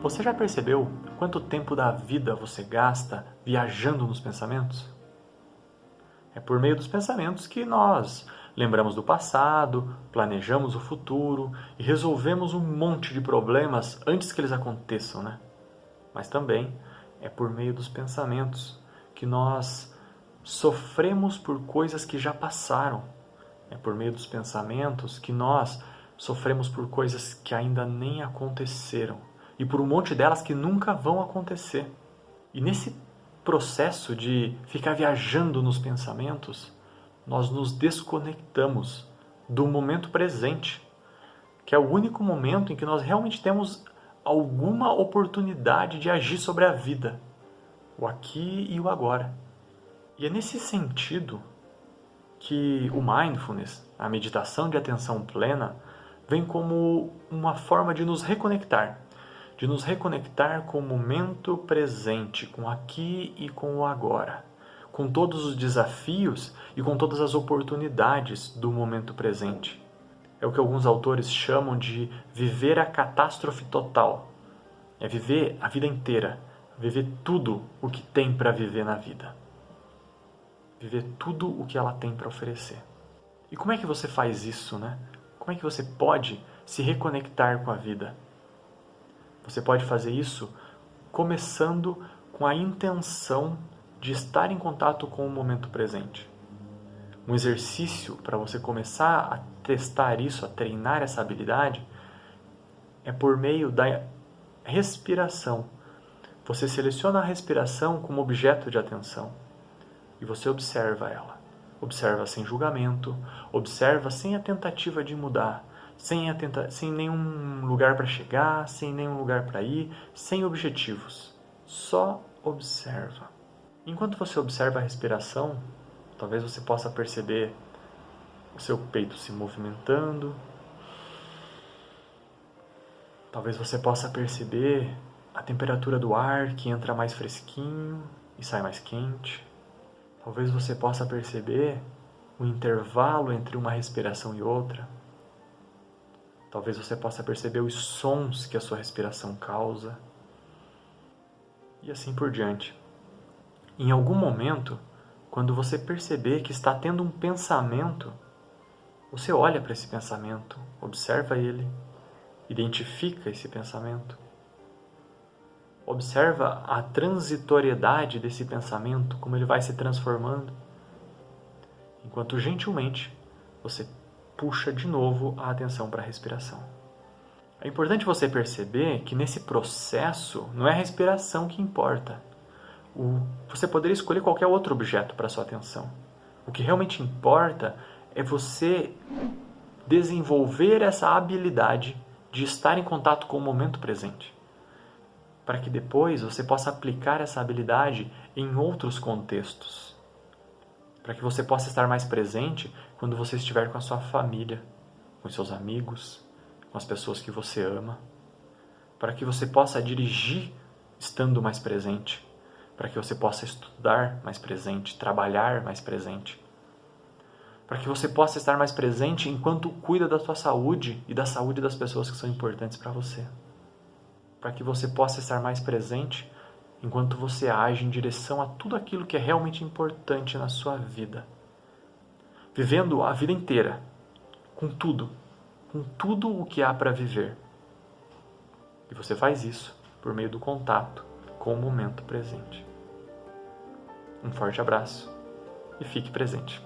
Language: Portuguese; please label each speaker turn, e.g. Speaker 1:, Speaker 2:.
Speaker 1: Você já percebeu quanto tempo da vida você gasta viajando nos pensamentos? É por meio dos pensamentos que nós lembramos do passado, planejamos o futuro e resolvemos um monte de problemas antes que eles aconteçam, né? Mas também é por meio dos pensamentos que nós sofremos por coisas que já passaram. É por meio dos pensamentos que nós sofremos por coisas que ainda nem aconteceram e por um monte delas que nunca vão acontecer. E nesse processo de ficar viajando nos pensamentos, nós nos desconectamos do momento presente, que é o único momento em que nós realmente temos alguma oportunidade de agir sobre a vida, o aqui e o agora. E é nesse sentido que o mindfulness, a meditação de atenção plena, vem como uma forma de nos reconectar de nos reconectar com o momento presente, com aqui e com o agora, com todos os desafios e com todas as oportunidades do momento presente. É o que alguns autores chamam de viver a catástrofe total. É viver a vida inteira, viver tudo o que tem para viver na vida. Viver tudo o que ela tem para oferecer. E como é que você faz isso, né? Como é que você pode se reconectar com a vida? Você pode fazer isso começando com a intenção de estar em contato com o momento presente. Um exercício para você começar a testar isso, a treinar essa habilidade, é por meio da respiração. Você seleciona a respiração como objeto de atenção e você observa ela. Observa sem julgamento, observa sem a tentativa de mudar, sem, atenta, sem nenhum lugar para chegar, sem nenhum lugar para ir, sem objetivos. Só observa. Enquanto você observa a respiração, talvez você possa perceber o seu peito se movimentando. Talvez você possa perceber a temperatura do ar que entra mais fresquinho e sai mais quente. Talvez você possa perceber o intervalo entre uma respiração e outra. Talvez você possa perceber os sons que a sua respiração causa. E assim por diante. Em algum momento, quando você perceber que está tendo um pensamento, você olha para esse pensamento, observa ele, identifica esse pensamento. Observa a transitoriedade desse pensamento, como ele vai se transformando. Enquanto gentilmente você puxa de novo a atenção para a respiração. É importante você perceber que nesse processo não é a respiração que importa. O, você poderia escolher qualquer outro objeto para sua atenção. O que realmente importa é você desenvolver essa habilidade de estar em contato com o momento presente. Para que depois você possa aplicar essa habilidade em outros contextos para que você possa estar mais presente quando você estiver com a sua família, com seus amigos, com as pessoas que você ama, para que você possa dirigir estando mais presente, para que você possa estudar mais presente, trabalhar mais presente, para que você possa estar mais presente enquanto cuida da sua saúde e da saúde das pessoas que são importantes para você, para que você possa estar mais presente enquanto você age em direção a tudo aquilo que é realmente importante na sua vida. Vivendo a vida inteira, com tudo, com tudo o que há para viver. E você faz isso por meio do contato com o momento presente. Um forte abraço e fique presente.